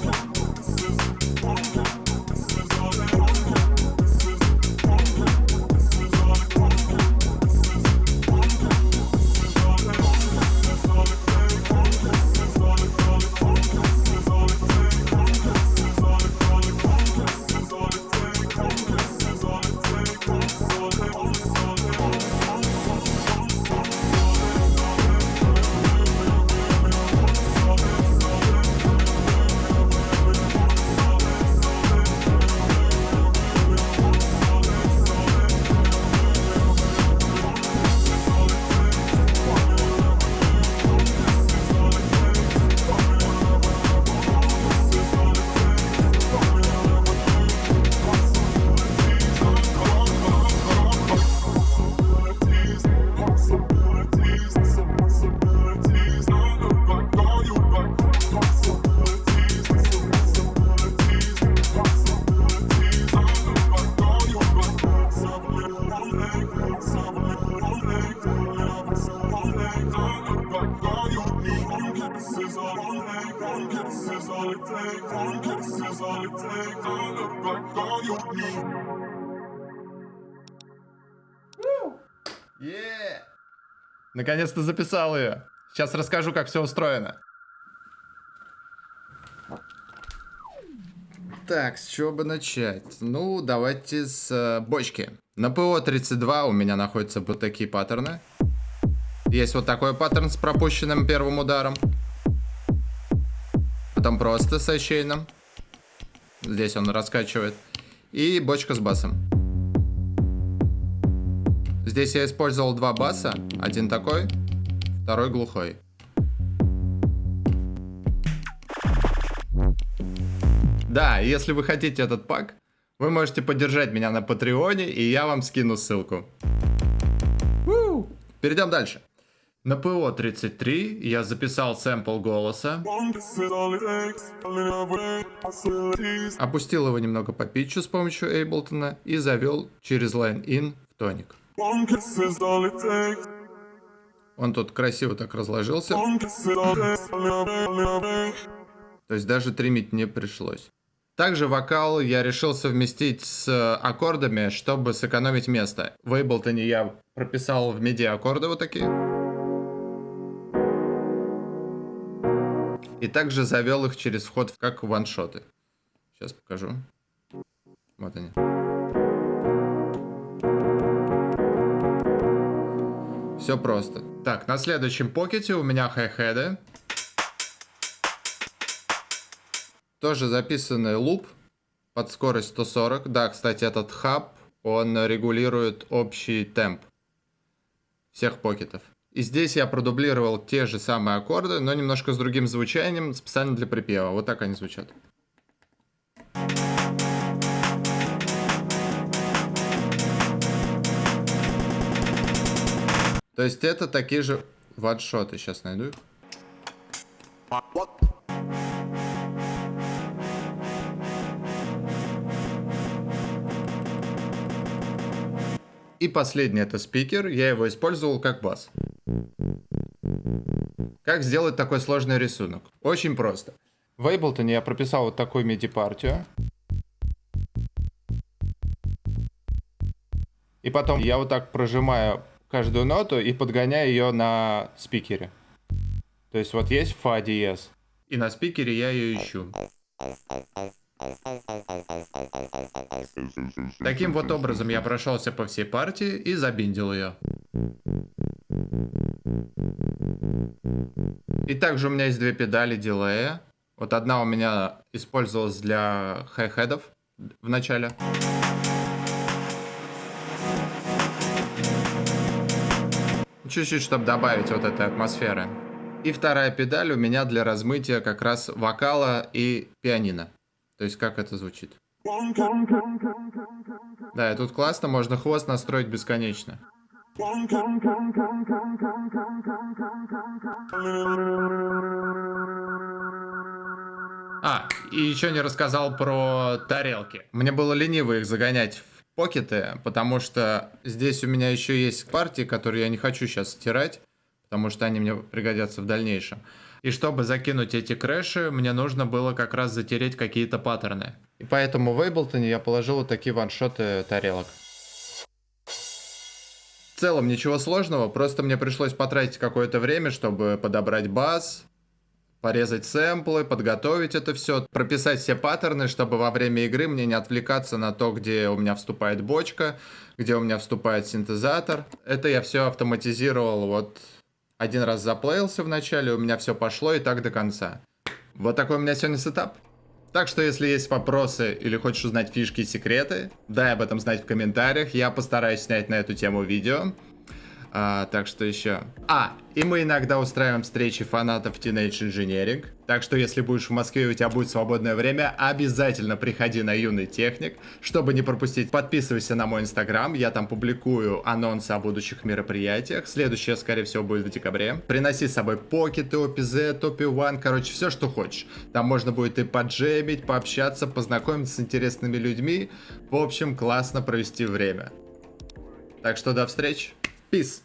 One. Наконец-то записал ее. Сейчас расскажу, как все устроено. Так, с чего бы начать? Ну, давайте с э, бочки. На ПО-32 у меня находятся вот такие паттерны. Есть вот такой паттерн с пропущенным первым ударом. Потом просто с очейным. Здесь он раскачивает. И бочка с басом. Здесь я использовал два баса. Один такой, второй глухой. Да, если вы хотите этот пак, вы можете поддержать меня на Патреоне, и я вам скину ссылку. Перейдем дальше. На ПО-33 я записал сэмпл голоса. In. Опустил его немного по питчу с помощью Эйблтона и завел через line-in в тоник. Он тут красиво так разложился, in то есть даже тримить не пришлось. Также вокал я решил совместить с аккордами, чтобы сэкономить место. В Эйблтоне я прописал в MIDI аккорды вот такие. И также завел их через вход как ваншоты. Сейчас покажу. Вот они. Все просто. Так, на следующем покете у меня хай-хеды. Тоже записанный луп под скорость 140. Да, кстати, этот хаб, он регулирует общий темп всех покетов. И здесь я продублировал те же самые аккорды, но немножко с другим звучанием, специально для припева. Вот так они звучат. То есть это такие же ваншоты. Сейчас найду их. И последний это спикер, я его использовал как бас. Как сделать такой сложный рисунок? Очень просто. В Ableton я прописал вот такую MIDI-партию. И потом я вот так прожимаю каждую ноту и подгоняю ее на спикере. То есть вот есть фа диез. И на спикере я ее ищу. Таким вот образом я прошелся по всей партии и забиндил ее. И также у меня есть две педали дилея. Вот одна у меня использовалась для хай-хедов в начале. Чуть-чуть, чтобы добавить вот этой атмосферы. И вторая педаль у меня для размытия как раз вокала и пианино. То есть как это звучит. Да, и тут классно, можно хвост настроить бесконечно. А, и еще не рассказал про тарелки. Мне было лениво их загонять в покеты, потому что здесь у меня еще есть партии, которые я не хочу сейчас стирать, потому что они мне пригодятся в дальнейшем. И чтобы закинуть эти крэши, мне нужно было как раз затереть какие-то паттерны. И поэтому в Ableton я положил вот такие ваншоты тарелок. Целом ничего сложного, просто мне пришлось потратить какое-то время, чтобы подобрать бас, порезать сэмплы, подготовить это все, прописать все паттерны, чтобы во время игры мне не отвлекаться на то, где у меня вступает бочка, где у меня вступает синтезатор. Это я все автоматизировал вот один раз заплеился в начале, у меня все пошло и так до конца. Вот такой у меня сегодня сетап. Так что, если есть вопросы или хочешь узнать фишки и секреты, дай об этом знать в комментариях. Я постараюсь снять на эту тему видео. А, так что еще. А, и мы иногда устраиваем встречи фанатов Teenage Engineering. Так что, если будешь в Москве и у тебя будет свободное время, обязательно приходи на Юный Техник, чтобы не пропустить. Подписывайся на мой инстаграм, я там публикую анонсы о будущих мероприятиях. Следующее, скорее всего, будет в декабре. Приноси с собой покеты, OPZ, OP1, короче, все, что хочешь. Там можно будет и поджемить, пообщаться, познакомиться с интересными людьми. В общем, классно провести время. Так что до встречи. Peace.